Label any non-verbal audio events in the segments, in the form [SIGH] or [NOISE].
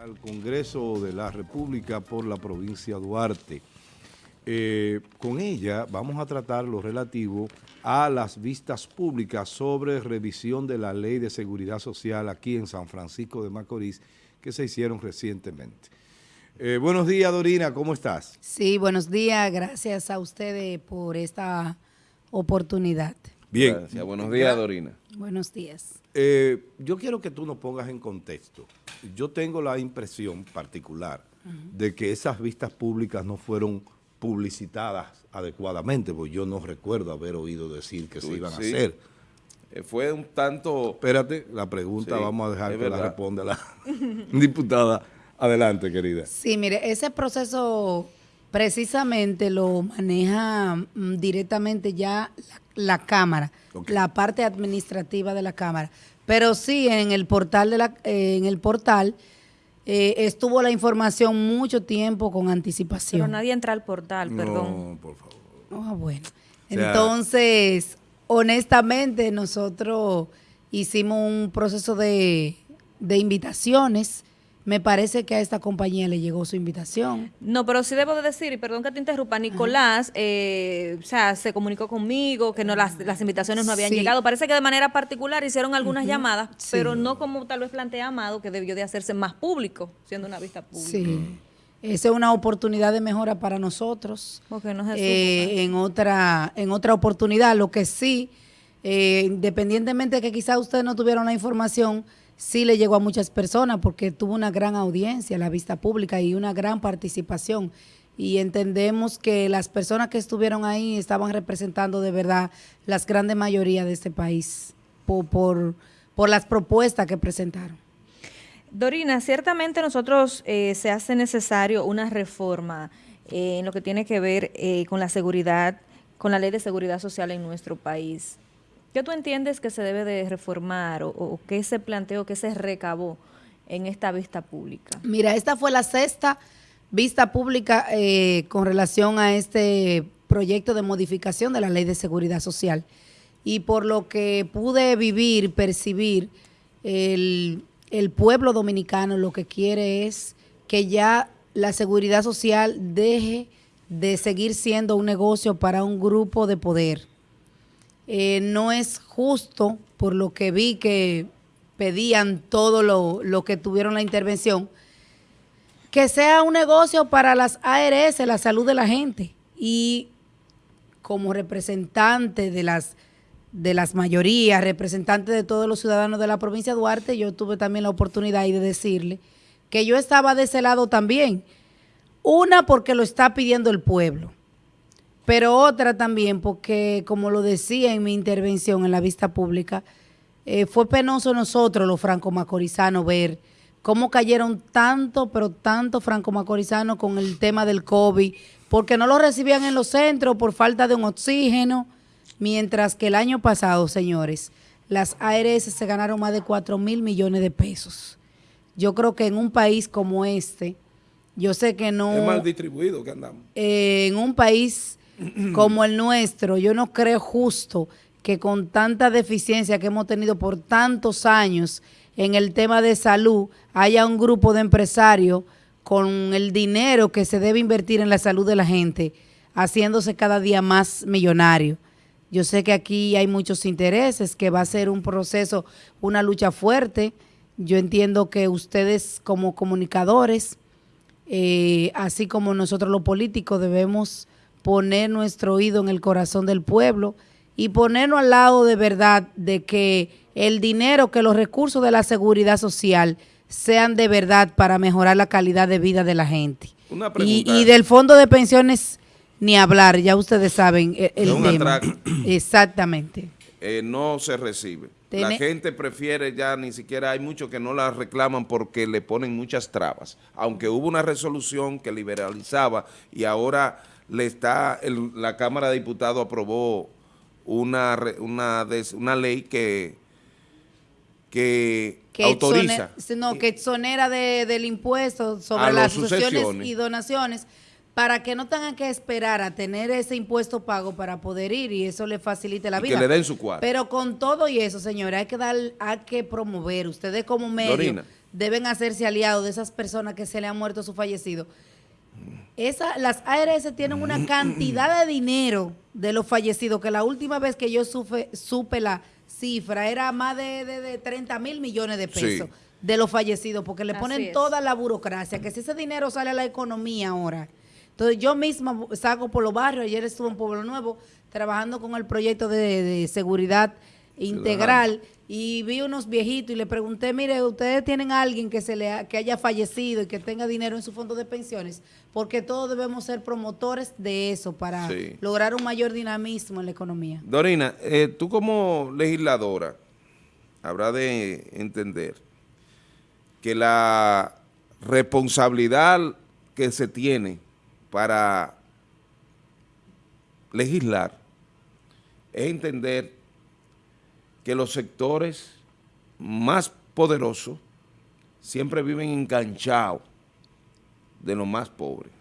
al Congreso de la República por la provincia Duarte. Eh, con ella vamos a tratar lo relativo a las vistas públicas sobre revisión de la Ley de Seguridad Social aquí en San Francisco de Macorís que se hicieron recientemente. Eh, buenos días, Dorina, ¿cómo estás? Sí, buenos días, gracias a ustedes por esta oportunidad. Bien. Gracias. Buenos días, Dorina. Buenos días. Eh, yo quiero que tú nos pongas en contexto. Yo tengo la impresión particular de que esas vistas públicas no fueron publicitadas adecuadamente, porque yo no recuerdo haber oído decir que se iban a hacer. Eh, fue un tanto... Espérate, la pregunta Sí, vamos a dejar que la responda la [LAUGHS] diputada. Adelante, querida. Sí, mire, ese proceso precisamente lo maneja mm, directamente ya la, la Cámara, la parte administrativa de la Cámara. Pero sí, en el portal, de la, eh, en el portal eh, estuvo la información mucho tiempo con anticipación. Pero nadie entra al portal, perdón. No, por favor. Ah, bueno. O sea- Entonces, honestamente, nosotros hicimos un proceso de, de invitaciones. Me parece que a esta compañía le llegó su invitación. No, pero sí debo de decir, y perdón que te interrumpa, Nicolás, eh, o sea, se comunicó conmigo que no las, las invitaciones no habían Sí. llegado. Parece que de manera particular hicieron algunas llamadas, Sí. pero no como tal vez plantea Amado, que debió de hacerse más público, siendo una vista pública. Sí. Esa es una oportunidad de mejora para nosotros. Porque no Eh, en otra en otra oportunidad. Lo que sí, eh, independientemente de que quizás ustedes no tuvieron la información, sí le llegó a muchas personas porque tuvo una gran audiencia la vista pública y una gran participación. Y entendemos que las personas que estuvieron ahí estaban representando de verdad las grandes mayorías de este país por, por, por las propuestas que presentaron. Dorina, ciertamente nosotros eh, se hace necesario una reforma eh, en lo que tiene que ver eh, con la seguridad, con la ley de seguridad social en nuestro país. ¿Qué tú entiendes que se debe de reformar o, qué se planteó, qué se recabó en esta vista pública? Mira, esta fue la sexta vista pública eh, con relación a este proyecto de modificación de la Ley de Seguridad Social. Y por lo que pude vivir, percibir, el pueblo dominicano lo que quiere es que ya la seguridad social deje de seguir siendo un negocio para un grupo de poder. Eh, no es justo, por lo que vi que pedían todo lo, lo que tuvieron la intervención, que sea un negocio para las ARS, la salud de la gente. Y como representante de las de las mayorías, representante de todos los ciudadanos de la provincia de Duarte, yo tuve también la oportunidad de decirle que yo estaba de ese lado también. Una porque lo está pidiendo el pueblo, pero otra también porque, como lo decía en mi intervención en la vista pública, eh, fue penoso nosotros los franco-macorizanos ver cómo cayeron tanto, pero tanto franco-macorizanos con el tema del COVID, porque no lo recibían en los centros por falta de un oxígeno, mientras que el año pasado, señores, las ARS se ganaron más de 4 mil millones de pesos. Yo creo que en un país como este, yo sé que no Es mal distribuido que andamos. eh, en un país [CLEARS THROAT] como el nuestro, yo no creo justo que con tanta deficiencia que hemos tenido por tantos años en el tema de salud, haya un grupo de empresarios con el dinero que se debe invertir en la salud de la gente, haciéndose cada día más millonario. Yo sé que aquí hay muchos intereses, que va a ser un proceso, una lucha fuerte. Yo entiendo que ustedes como comunicadores, eh, así como nosotros los políticos debemos poner nuestro oído en el corazón del pueblo y ponernos al lado de verdad de que el dinero, que los recursos de la seguridad social sean de verdad para mejorar la calidad de vida de la gente. Una Y, pregunta. y del fondo de pensiones ni hablar, ya ustedes saben el, el Es un tema. [CLEARS THROAT] Exactamente. eh, no se recibe. La gente prefiere ya ni siquiera, hay muchos que no la reclaman porque le ponen muchas trabas. Aunque hubo una resolución que liberalizaba y ahora le está, el- la Cámara de Diputados aprobó una, una, una ley que, que, que autoriza. exone- no, que exonera de- del impuesto sobre las sucesiones y donaciones para que no tengan que esperar a tener ese impuesto pago para poder ir y eso le facilite la Y que vida. le den su cuadro. Pero con todo y eso, señores, hay que dar, hay que promover. Ustedes como medio Dorina. deben hacerse aliados de esas personas que se le han muerto su fallecido. Esa, las ARS tienen una cantidad de dinero de los fallecidos que la última vez que yo supe, supe la cifra era más de, de, 30 mil millones de pesos de los fallecidos porque le ponen toda la burocracia, que si ese dinero sale a la economía ahora. Entonces yo misma saco por los barrios, ayer estuve en Pueblo Nuevo trabajando con el proyecto de seguridad integral y vi unos viejitos y le pregunté, mire, ustedes tienen a alguien que se le que haya fallecido y que tenga dinero en su fondo de pensiones, porque todos debemos ser promotores de eso para lograr un mayor dinamismo en la economía. Dorina, eh, tú como legisladora habrá de entender que la responsabilidad que se tiene para legislar es entender que los sectores más poderosos siempre viven enganchados de los más pobres.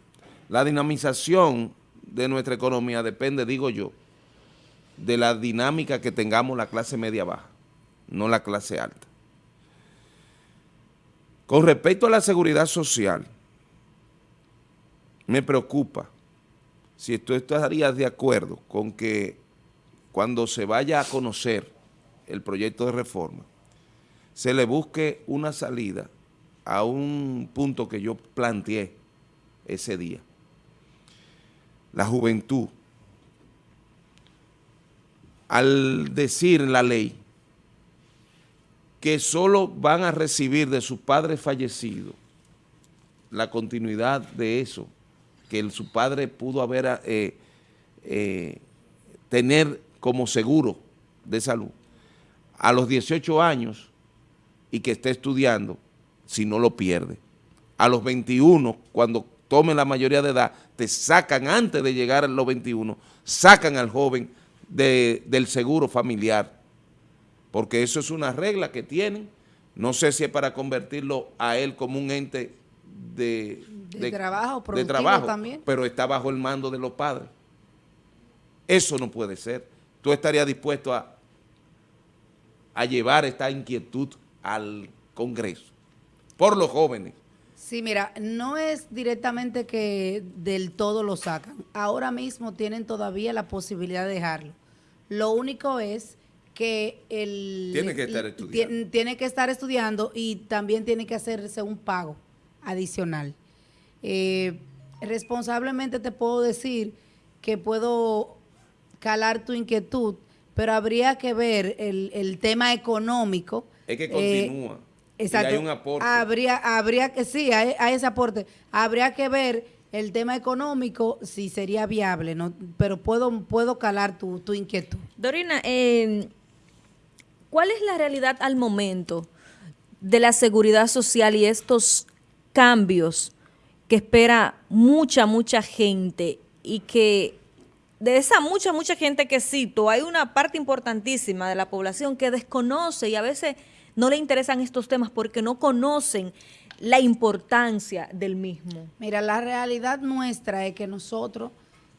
La dinamización de nuestra economía depende, digo yo, de la dinámica que tengamos la clase media baja, no la clase alta. Con respecto a la seguridad social, me preocupa si tú estarías de acuerdo con que cuando se vaya a conocer el proyecto de reforma, se le busque una salida a un punto que yo planteé ese día. La juventud, al decir la ley que solo van a recibir de su padre fallecido la continuidad de eso, que su padre pudo haber eh, eh, tener como seguro de salud, a los 18 años y que esté estudiando, si no lo pierde. A los 21, cuando tome la mayoría de edad, te sacan antes de llegar a los 21, sacan al joven del seguro familiar, porque eso es una regla que tienen. No sé si es para convertirlo a él como un ente de, de, trabajo, de trabajo también. pero está bajo el mando de los padres. Eso no puede ser. Tú estarías dispuesto a a llevar esta inquietud al Congreso por los jóvenes. Sí, mira, no es directamente que del todo lo sacan. Ahora mismo tienen todavía la posibilidad de dejarlo. Lo único es que el... Tiene que estar estudiando. Tiene que estar estudiando y también tiene que hacerse un pago adicional. Eh, responsablemente te puedo decir que puedo calar tu inquietud pero habría que ver el, tema económico. Es que continúa. Exacto. hay un aporte. Habría, habría que, sí, hay, ese aporte. Habría que ver el tema económico si sería viable, ¿no? pero puedo, puedo calar tu, inquietud. Dorina, em, ¿cuál es la realidad al momento de la seguridad social y estos cambios que espera mucha, mucha gente y que de esa mucha, mucha gente que cito, hay una parte importantísima de la población que desconoce y a veces no le interesan estos temas porque no conocen la importancia del mismo. Mira, la realidad nuestra es que nosotros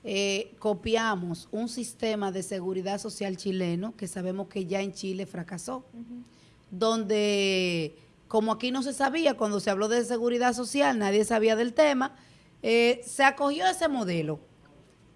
eh, copiamos un sistema de seguridad social chileno que sabemos que ya en Chile fracasó, donde como aquí no se sabía, cuando se habló de seguridad social, nadie sabía del tema, eh, se acogió ese modelo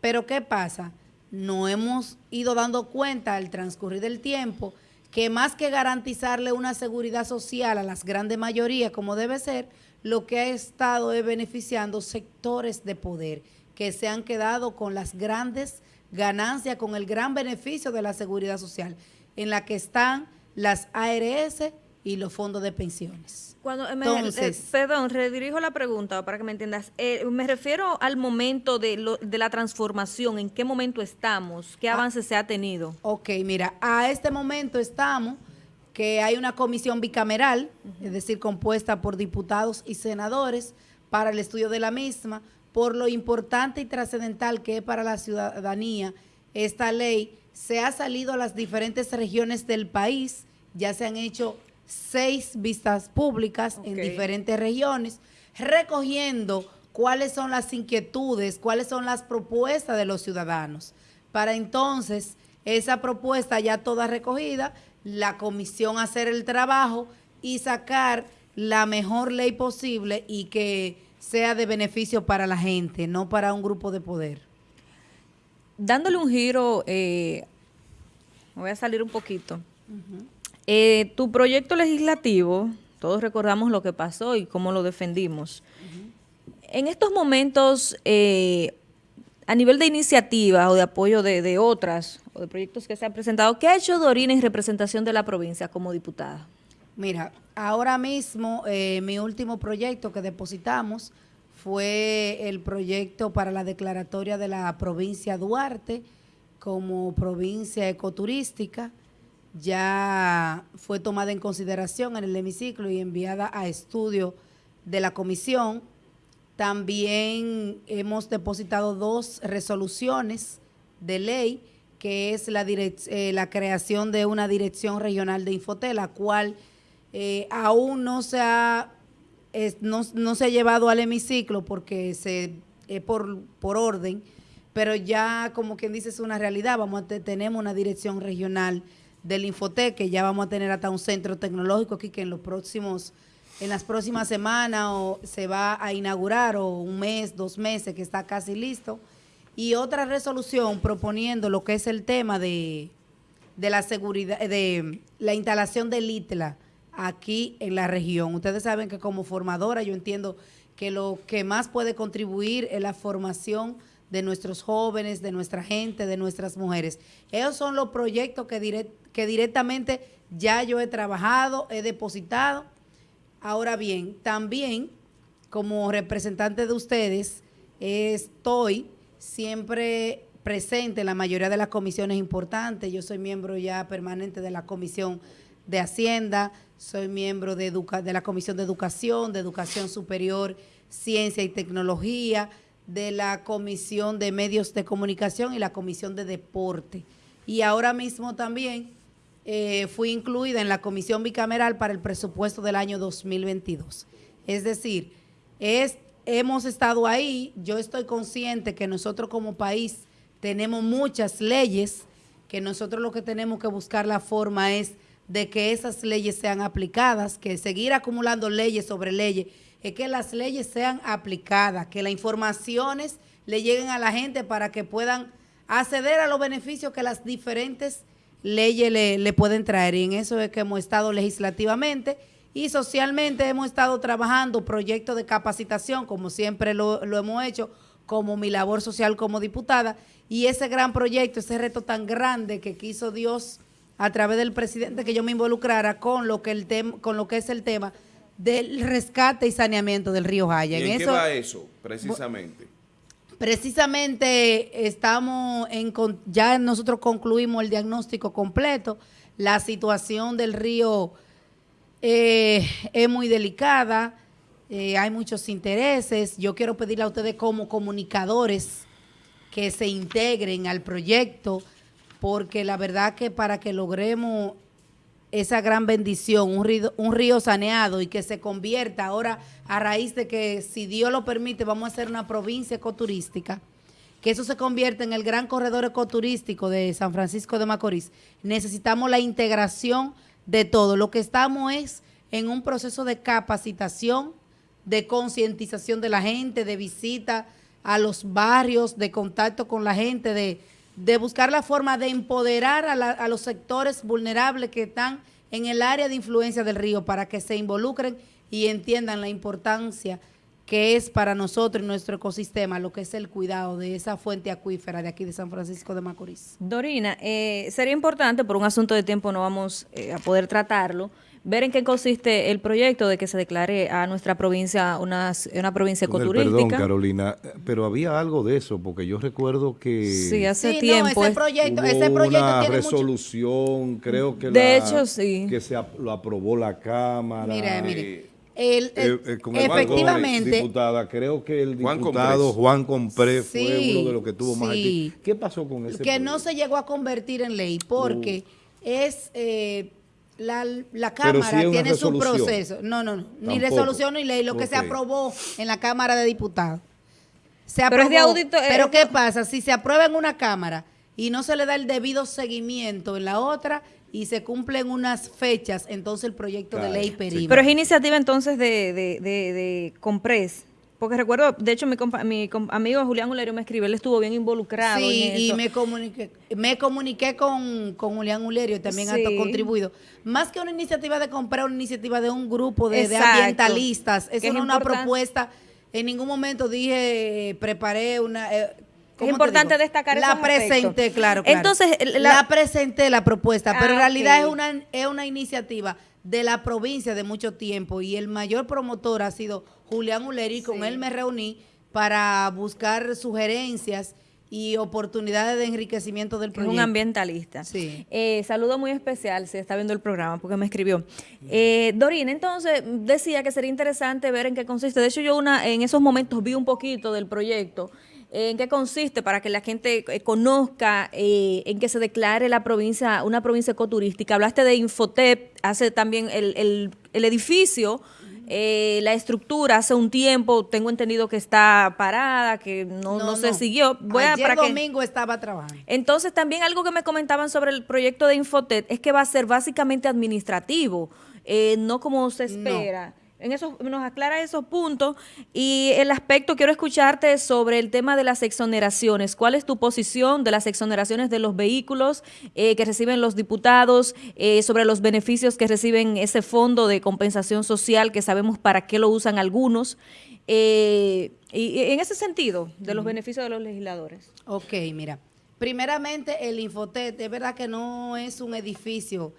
pero ¿qué pasa? No hemos ido dando cuenta al transcurrir del tiempo que más que garantizarle una seguridad social a las grandes mayorías como debe ser, lo que ha estado es beneficiando sectores de poder que se han quedado con las grandes ganancias, con el gran beneficio de la seguridad social, en la que están las ARS y los fondos de pensiones. Cuando eh, eh, perdón, redirijo la pregunta para que me entiendas. Eh, me refiero al momento de, de, la transformación, ¿en qué momento estamos? ¿Qué ah. avance se ha tenido? Ok, mira, a este momento estamos que hay una comisión bicameral, es decir, compuesta por diputados y senadores para el estudio de la misma, por lo importante y trascendental que es para la ciudadanía esta ley, se ha salido a las diferentes regiones del país, ya se han hecho seis vistas públicas en diferentes regiones, recogiendo cuáles son las inquietudes, cuáles son las propuestas de los ciudadanos. Para entonces, esa propuesta ya toda recogida, la comisión hacer el trabajo y sacar la mejor ley posible y que sea de beneficio para la gente, no para un grupo de poder. Dándole un giro, eh, voy a salir un poquito. Eh, tu proyecto legislativo, todos recordamos lo que pasó y cómo lo defendimos. En estos momentos, eh, a nivel de iniciativa o de apoyo de, de, otras o de proyectos que se han presentado, ¿qué ha hecho Dorina en representación de la provincia como diputada? Mira, ahora mismo eh, mi último proyecto que depositamos fue el proyecto para la declaratoria de la provincia Duarte como provincia ecoturística. Ya fue tomada en consideración en el hemiciclo y enviada a estudio de la comisión. También hemos depositado dos resoluciones de ley, que es la, eh, creación de una dirección regional de Infotel, la cual eh, aún no se, ha, no, se ha llevado al hemiciclo porque se es por, por orden, pero ya como quien dice es una realidad, vamos a tenemos una dirección regional del Infotec, que ya vamos a tener hasta un centro tecnológico aquí que en los próximos en las próximas semanas o se va a inaugurar o un mes, dos meses que está casi listo. Y otra resolución proponiendo lo que es el tema de, de la seguridad, de la instalación del ITLA aquí en la región. Ustedes saben que como formadora yo entiendo que lo que más puede contribuir es la formación de nuestros jóvenes, de nuestra gente, de nuestras mujeres. Esos son los proyectos que, directamente ya yo he trabajado, he depositado Ahora bien, también como representante de ustedes, estoy siempre presente en la mayoría de las comisiones importantes. Yo soy miembro ya permanente de la Comisión de Hacienda, soy miembro de, de la Comisión de Educación, de Educación Superior, Ciencia y Tecnología, de la Comisión de Medios de Comunicación y la Comisión de Deporte. Y ahora mismo también eh, fui incluida en la comisión bicameral para el presupuesto del año 2022. Es decir, es, hemos estado ahí, yo estoy consciente que nosotros como país tenemos muchas leyes, que nosotros lo que tenemos que buscar la forma es de que esas leyes sean aplicadas, que seguir acumulando leyes sobre leyes, es que las leyes sean aplicadas, que las informaciones le lleguen a la gente para que puedan acceder a los beneficios que las diferentes leyes le, pueden traer. Y en eso es que hemos estado legislativamente y socialmente hemos estado trabajando proyectos de capacitación, como siempre lo, lo hemos hecho, como mi labor social como diputada. Y ese gran proyecto, ese reto tan grande que quiso Dios a través del presidente que yo me involucrara con lo que el con lo que es el tema del rescate y saneamiento del río Jaya. ¿Y en, qué va eso, precisamente? Precisamente estamos en, ya nosotros concluimos el diagnóstico completo. La situación del río eh, es muy delicada, eh, hay muchos intereses. Yo quiero pedirle a ustedes como comunicadores que se integren al proyecto, porque la verdad que para que logremos esa gran bendición, un río, un río saneado y que se convierta ahora a raíz de que, si Dios lo permite, vamos a hacer una provincia ecoturística, que eso se convierta en el gran corredor ecoturístico de San Francisco de Macorís. Necesitamos la integración de todo. Lo que estamos es en un proceso de capacitación, de concientización de la gente, de visita a los barrios, de contacto con la gente, de de buscar la forma de empoderar a, los sectores vulnerables que están en el área de influencia del río para que se involucren y entiendan la importancia que es para nosotros y nuestro ecosistema lo que es el cuidado de esa fuente acuífera de aquí de San Francisco de Macorís. Dorina, eh, sería importante, por un asunto de tiempo no vamos eh, a poder tratarlo, ver en qué consiste el proyecto de que se declare a nuestra provincia una, una provincia ecoturística. Perdón, Carolina, pero había algo de eso, porque yo recuerdo que... Sí, hace tiempo. ese proyecto, ese proyecto una resolución, creo que, de hecho, sí. que se lo aprobó la Cámara. Mire, mire. El, eh, eh, efectivamente. diputada, creo que el diputado Juan Compré fue uno de los que tuvo más aquí. ¿Qué pasó con ese Que no se llegó a convertir en ley porque es... Eh, la, la Cámara tiene su proceso. No, no, no. Ni resolución ni ley. Lo que se aprobó en la Cámara de Diputados. Se aprobó, pero es de audito. Pero ¿qué pasa? Si se aprueba en una Cámara y no se le da el debido seguimiento en la otra, y se cumplen unas fechas, entonces el proyecto de ley sí. periva. Pero es iniciativa entonces de, de, de, de Compres. Porque recuerdo, de hecho, mi, compa- mi com- amigo Julián Ulerio me escribió, él estuvo bien involucrado Sí, en y me comuniqué, me comuniqué con, con Julián Ulerio y también Sí. ha contribuido. Más que una iniciativa de comprar, una iniciativa de un grupo de, ambientalistas. Eso es no es una propuesta. En ningún momento dije, preparé una... eh, ¿cómo te importante destacar La esos presenté, claro, claro. Entonces, la, la- presenté la propuesta, pero en Ah, realidad es una, es una iniciativa de la provincia de mucho tiempo y el mayor promotor ha sido Julián Uleri y con Sí. él me reuní para buscar sugerencias y oportunidades de enriquecimiento del que es proyecto. un ambientalista. Sí. Eh, saludo muy especial, si está viendo el programa, porque me escribió. Eh, Dorina, entonces, decía que sería interesante ver en qué consiste. De hecho, yo una en esos momentos vi un poquito del proyecto. Eh, ¿En qué consiste? Para que la gente eh, conozca eh, en que se declare la provincia, una provincia ecoturística. Hablaste de Infotep, hace también el, el- el edificio, eh, la estructura, hace un tiempo, tengo entendido que está parada, que no, no, se siguió. Voy a, Ayer para que- domingo estaba trabajando. entonces, también algo que me comentaban sobre el proyecto de Infotet es que va a ser básicamente administrativo, eh, no como se espera. En eso nos aclara esos puntos y el aspecto quiero escucharte sobre el tema de las exoneraciones. ¿Cuál es tu posición de las exoneraciones de los vehículos eh, que reciben los diputados, eh, sobre los beneficios que reciben ese fondo de compensación social que sabemos para qué lo usan algunos? Eh, y, y en ese sentido, de los beneficios de los legisladores. Ok, mira. Primeramente, el Infotet, es verdad que no es un edificio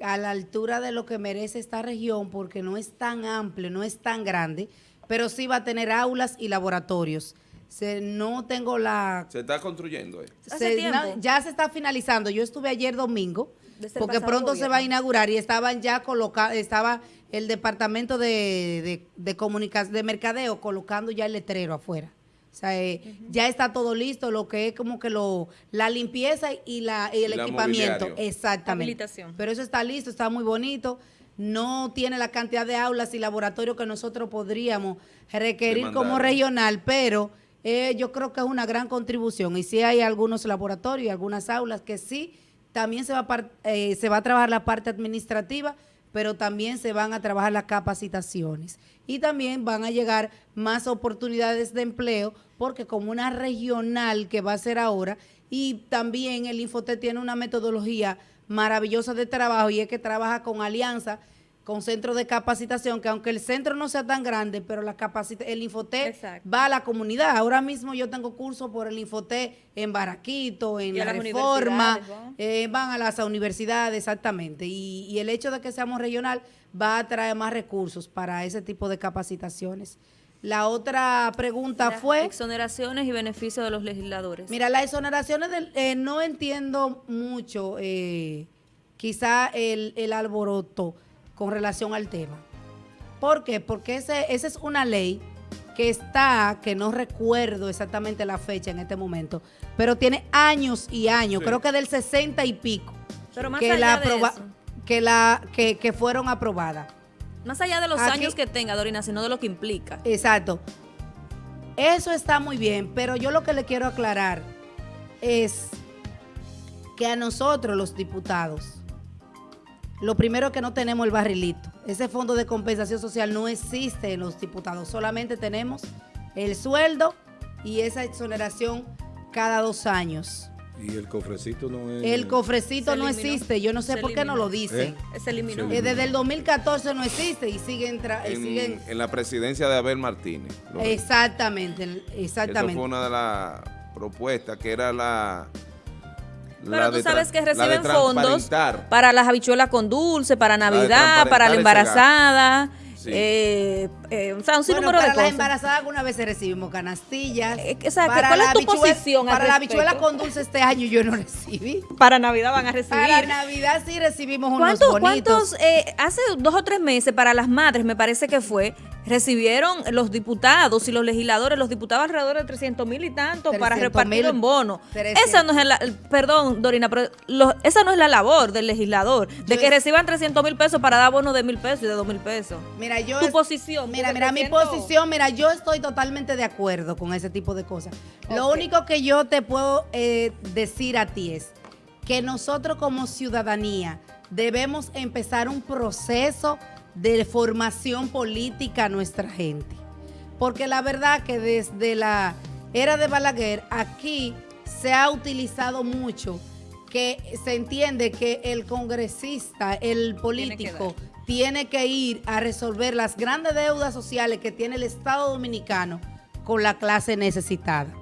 a la altura de lo que merece esta región porque no es tan amplio, no es tan grande, pero sí va a tener aulas y laboratorios. Se- no tengo la... Se está construyendo. eh. Se- ya se está finalizando. Yo estuve ayer domingo porque pronto se va a inaugurar y estaban ya colocados, estaba el departamento de, de, de comunicación, de mercadeo colocando ya el letrero afuera. O sea, eh, ya está todo listo, lo que es como que lo la limpieza y, la, y el Y la equipamiento. mobiliario. Exactamente. Habilitación. Pero eso está listo, está muy bonito. No tiene la cantidad de aulas y laboratorios que nosotros podríamos requerir Demandar. como regional, pero eh, yo creo que es una gran contribución. Y sí hay algunos laboratorios y algunas aulas que sí, también se va, a par- eh, se va a trabajar la parte administrativa, pero también se van a trabajar las capacitaciones. Y también van a llegar más oportunidades de empleo, porque como una regional que va a ser ahora, y también el Infotet tiene una metodología maravillosa de trabajo y es que trabaja con alianza con centros de capacitación, que aunque el centro no sea tan grande, pero la capacita el Exacto. va a la comunidad. Ahora mismo yo tengo cursos por el Infotet en Baraquito, en Y La Reforma, eh, van a las universidades, exactamente. Y, y el hecho de que seamos regional va a traer más recursos para ese tipo de capacitaciones. La otra pregunta Las fue... Exoneraciones y beneficios de los legisladores. Mira, las exoneraciones del, eh, no entiendo mucho, eh, quizá el, el alboroto con relación al tema. ¿Por qué? Porque ese, esa es una ley que está, que no recuerdo exactamente la fecha en este momento, pero tiene años y años, Sí. creo que del 60 y pico, Pero más que, allá la de aproba- eso. que, la, que, que fueron aprobadas. Más allá de los Aquí- años que tenga, Dorina, sino de lo que implica. Exacto. Eso está muy bien, pero yo lo que le quiero aclarar es que a nosotros los diputados, lo primero que no tenemos el barrilito. Ese fondo de compensación social no existe en los diputados, solamente tenemos el sueldo y esa exoneración cada dos años. Y el cofrecito no es... El cofrecito no existe, yo no sé Se por qué no lo dicen. ¿Eh? Se eliminó. Se Eh, desde el 2014 no existe y siguen... eh, En, siguen en la presidencia de Abel Martínez. Exactamente, exactamente. fue una de las propuestas que era la. Pero tú de sabes que la reciben fondos para las habichuelas con dulce, para Navidad, para la embarazada, Sí. eh, eh, o sea, un Bueno, sinnúmero para de las cosas. embarazadas alguna vez recibimos canastillas. Eh, o sea, Para ¿cuál es la tu habichuela- posición Para la habichuela con dulce este año yo no recibí. Para Navidad van a recibir. Para Navidad sí recibimos unos ¿Cuántos, bonitos. cuántos eh, hace dos o tres meses para las madres, me parece que fue, recibieron los diputados y los legisladores, los diputados alrededor de 300 mil y tanto para 300.000 repartirlo en bono. 300. Esa no es la, perdón, Dorina, pero lo- esa no es la labor del legislador, de Yo que es- reciban 300 mil pesos para dar bonos de mil pesos y de dos mil pesos. Mira, yo tu es- posición, Mira, mira, mi 300 posición, mira, yo estoy totalmente de acuerdo con ese tipo de cosas. Lo único que yo te puedo eh, decir a ti es que nosotros como ciudadanía debemos empezar un proceso de formación política a nuestra gente. Porque la verdad que desde la era de Balaguer, aquí se ha utilizado mucho que se entiende que el congresista, el político, tiene que, ir a resolver las grandes deudas sociales que tiene el Estado Dominicano con la clase necesitada.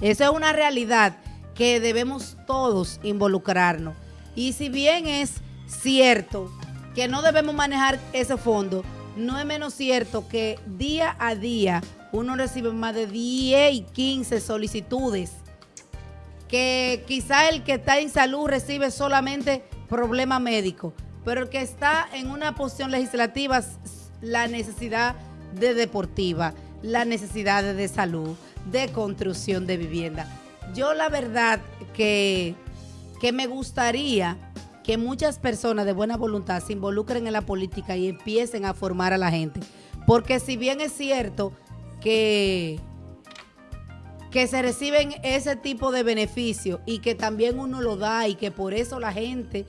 Esa es una realidad que debemos todos involucrarnos. Y si bien es cierto que no debemos manejar ese fondo, no es menos cierto que día a día uno recibe más de 10 y 15 solicitudes que quizá el que está en salud recibe solamente problema médico, pero el que está en una posición legislativa, la necesidad de deportiva, la necesidad de salud, de construcción de vivienda. Yo la verdad que, que me gustaría que muchas personas de buena voluntad se involucren en la política y empiecen a formar a la gente. Porque si bien es cierto que que se reciben ese tipo de beneficios y que también uno lo da y que por eso la gente,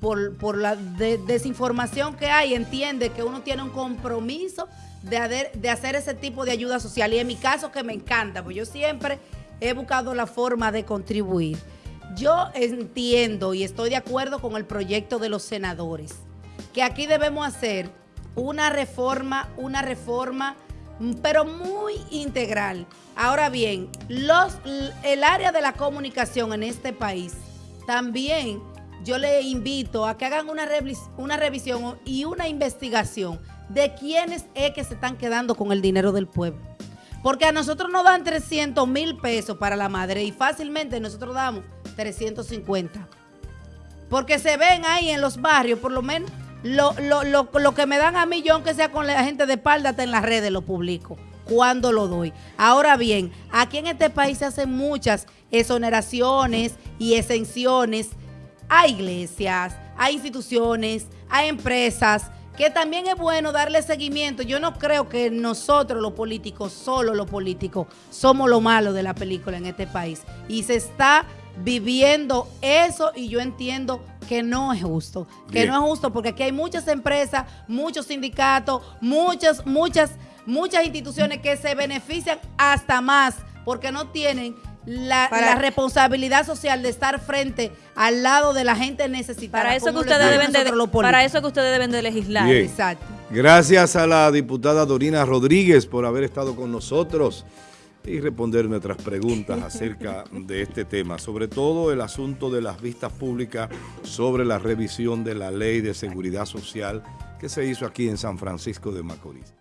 por, la desinformación que hay, entiende que uno tiene un compromiso de, de hacer ese tipo de ayuda social. Y en mi caso que me encanta, pues yo siempre he buscado la forma de contribuir. Yo entiendo y estoy de acuerdo con el proyecto de los senadores, que aquí debemos hacer una reforma, una reforma pero muy integral. Ahora bien, el área de la comunicación en este país, también yo le invito a que hagan una, una revisión y una investigación de quiénes es que se están quedando con el dinero del pueblo. Porque a nosotros nos dan 300 mil pesos para la madre y fácilmente nosotros damos 350. Porque se ven ahí en los barrios, por lo menos lo, lo, lo, lo, que me dan a mí, yo aunque sea con la gente de espalda, está en las redes, lo publico. Cuando lo doy. Ahora bien, aquí en este país se hacen muchas exoneraciones y exenciones a iglesias, a instituciones, a empresas, que también es bueno darle seguimiento. Yo no creo que nosotros los políticos, solo los políticos, somos lo malo de la película en este país. Y se está viviendo eso y yo entiendo que no es justo, que no es justo porque aquí hay muchas empresas, muchos sindicatos, muchas, muchas, muchas instituciones que se benefician hasta más porque no tienen la, responsabilidad social de estar frente al lado de la gente necesitada. Para eso que ustedes deben de, para eso que ustedes deben de legislar. Exacto. Gracias a la diputada Dorina Rodríguez por haber estado con nosotros y responder nuestras preguntas acerca de este tema, sobre todo el asunto de las vistas públicas sobre la revisión de la Ley de Seguridad Social que se hizo aquí en San Francisco de Macorís.